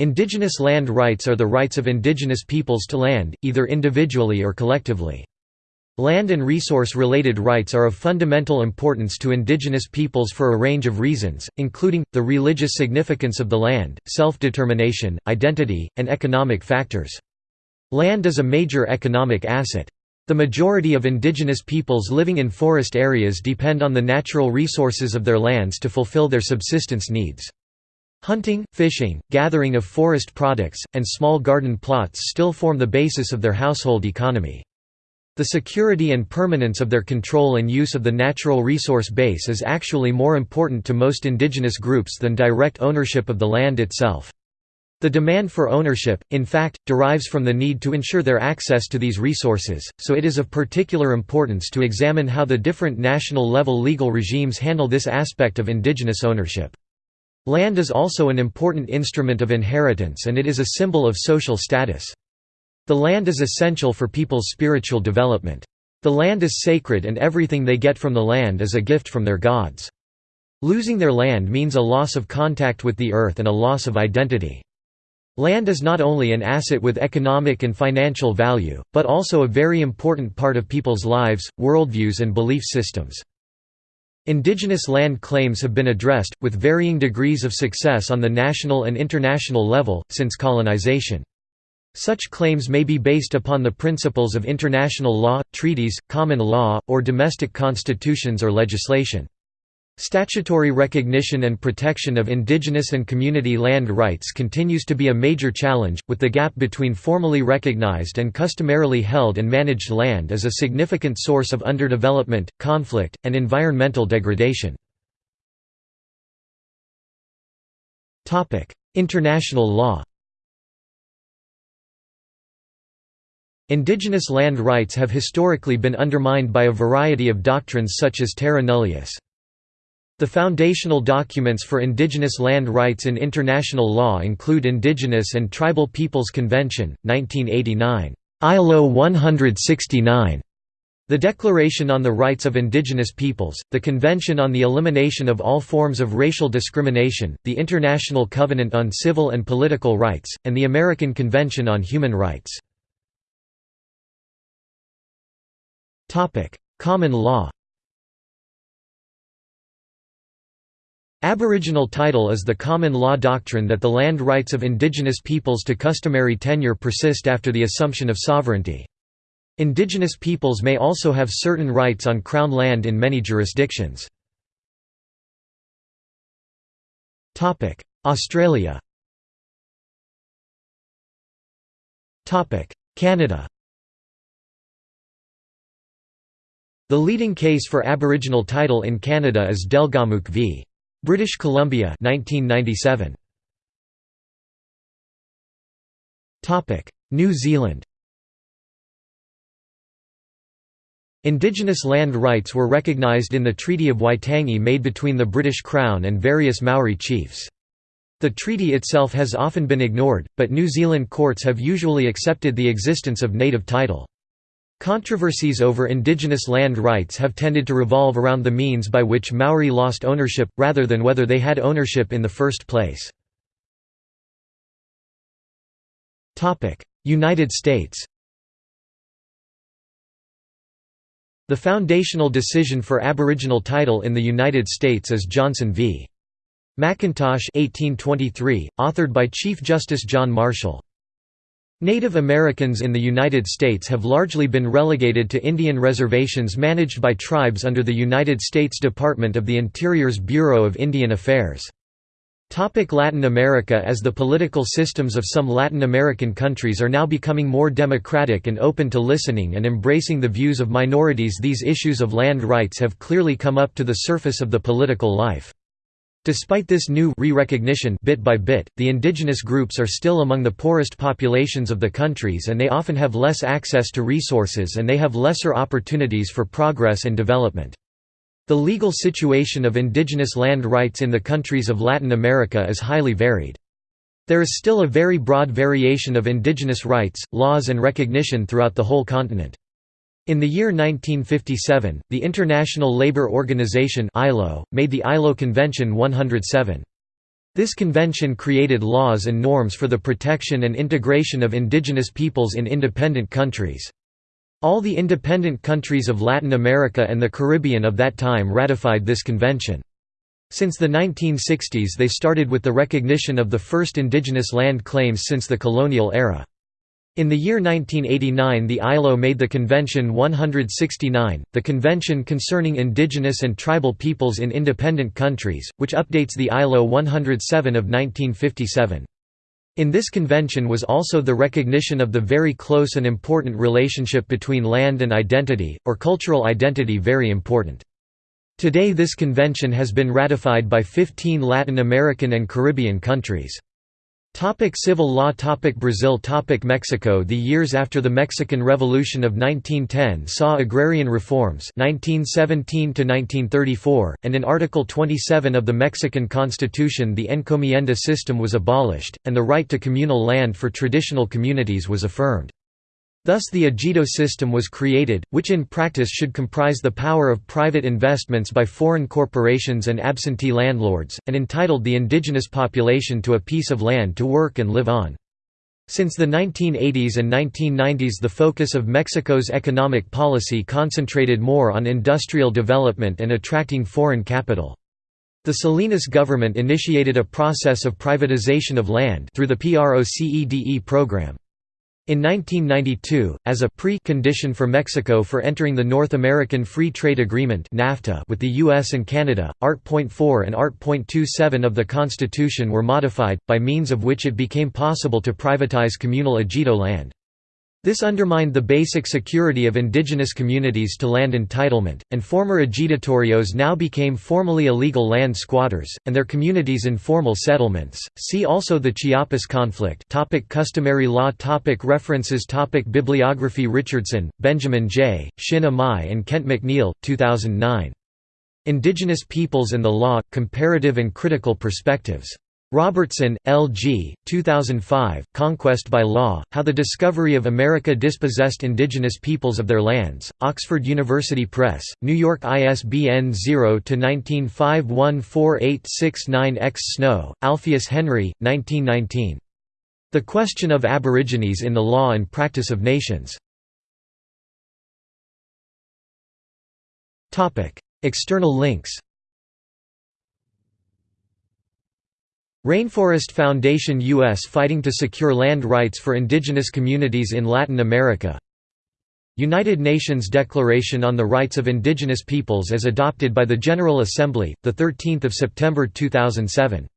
Indigenous land rights are the rights of indigenous peoples to land, either individually or collectively. Land and resource-related rights are of fundamental importance to indigenous peoples for a range of reasons, including, the religious significance of the land, self-determination, identity, and economic factors. Land is a major economic asset. The majority of indigenous peoples living in forest areas depend on the natural resources of their lands to fulfill their subsistence needs. Hunting, fishing, gathering of forest products, and small garden plots still form the basis of their household economy. The security and permanence of their control and use of the natural resource base is actually more important to most indigenous groups than direct ownership of the land itself. The demand for ownership, in fact, derives from the need to ensure their access to these resources, so it is of particular importance to examine how the different national-level legal regimes handle this aspect of indigenous ownership. Land is also an important instrument of inheritance and it is a symbol of social status. The land is essential for people's spiritual development. The land is sacred and everything they get from the land is a gift from their gods. Losing their land means a loss of contact with the earth and a loss of identity. Land is not only an asset with economic and financial value, but also a very important part of people's lives, worldviews and belief systems. Indigenous land claims have been addressed, with varying degrees of success on the national and international level, since colonization. Such claims may be based upon the principles of international law, treaties, common law, or domestic constitutions or legislation. Statutory recognition and protection of indigenous and community land rights continues to be a major challenge, with the gap between formally recognized and customarily held and managed land as a significant source of underdevelopment, conflict, and environmental degradation. International law Indigenous land rights have historically been undermined by a variety of doctrines such as terra nullius. The foundational documents for indigenous land rights in international law include Indigenous and Tribal Peoples Convention, 1989, ILO 169, the Declaration on the Rights of Indigenous Peoples, the Convention on the Elimination of All Forms of Racial Discrimination, the International Covenant on Civil and Political Rights, and the American Convention on Human Rights. Common law Aboriginal title is the common law doctrine that the land rights of indigenous peoples to customary tenure persist after the assumption of sovereignty. Indigenous peoples may also have certain rights on Crown land in many jurisdictions. Australia Canada The leading case for Aboriginal title in Canada is Delgamuukw v. British Columbia 1997 Topic New Zealand Indigenous land rights were recognised in the Treaty of Waitangi made between the British Crown and various Maori chiefs. The treaty itself has often been ignored, but New Zealand courts have usually accepted the existence of native title. Controversies over indigenous land rights have tended to revolve around the means by which Maori lost ownership, rather than whether they had ownership in the first place. United States The foundational decision for Aboriginal title in the United States is Johnson v. McIntosh 1823, authored by Chief Justice John Marshall. Native Americans in the United States have largely been relegated to Indian reservations managed by tribes under the United States Department of the Interior's Bureau of Indian Affairs. Latin America As the political systems of some Latin American countries are now becoming more democratic and open to listening and embracing the views of minorities these issues of land rights have clearly come up to the surface of the political life. Despite this new re-recognition bit by bit, the indigenous groups are still among the poorest populations of the countries and they often have less access to resources and they have lesser opportunities for progress and development. The legal situation of indigenous land rights in the countries of Latin America is highly varied. There is still a very broad variation of indigenous rights, laws and recognition throughout the whole continent. In the year 1957, the International Labour Organization (ILO) made the ILO Convention 107. This convention created laws and norms for the protection and integration of indigenous peoples in independent countries. All the independent countries of Latin America and the Caribbean of that time ratified this convention. Since the 1960s they started with the recognition of the first indigenous land claims since the colonial era. In the year 1989 the ILO made the Convention 169, the Convention Concerning Indigenous and Tribal Peoples in Independent Countries, which updates the ILO 107 of 1957. In this convention was also the recognition of the very close and important relationship between land and identity, or cultural identity very important. Today this convention has been ratified by 15 Latin American and Caribbean countries. Topic civil law topic Brazil topic Mexico The years after the Mexican Revolution of 1910 saw agrarian reforms 1917 and in Article 27 of the Mexican Constitution the encomienda system was abolished, and the right to communal land for traditional communities was affirmed. Thus the ejido system was created, which in practice should comprise the power of private investments by foreign corporations and absentee landlords, and entitled the indigenous population to a piece of land to work and live on. Since the 1980s and 1990s the focus of Mexico's economic policy concentrated more on industrial development and attracting foreign capital. The Salinas government initiated a process of privatization of land through the PROCEDE program. In 1992, as a pre-condition for Mexico for entering the North American Free Trade Agreement (NAFTA) with the US and Canada, Art.4 and Art.27 of the Constitution were modified, by means of which it became possible to privatize communal ejido land. This undermined the basic security of indigenous communities to land entitlement, and former ejidatarios now became formally illegal land squatters, and their communities informal settlements. See also the Chiapas conflict. Topic customary law topic References topic Bibliography Richardson, Benjamin J., Shin Imai and Kent McNeil, 2009. Indigenous Peoples and the Law – Comparative and Critical Perspectives. Robertson, L. G., 2005, Conquest by Law, How the Discovery of America Dispossessed Indigenous Peoples of Their Lands, Oxford University Press, New York ISBN 0-19514869-X Snow, Alpheus Henry, 1919. The Question of Aborigines in the Law and Practice of Nations. External links Rainforest Foundation U.S. fighting to secure land rights for indigenous communities in Latin America United Nations Declaration on the Rights of Indigenous Peoples as adopted by the General Assembly, 13 September 2007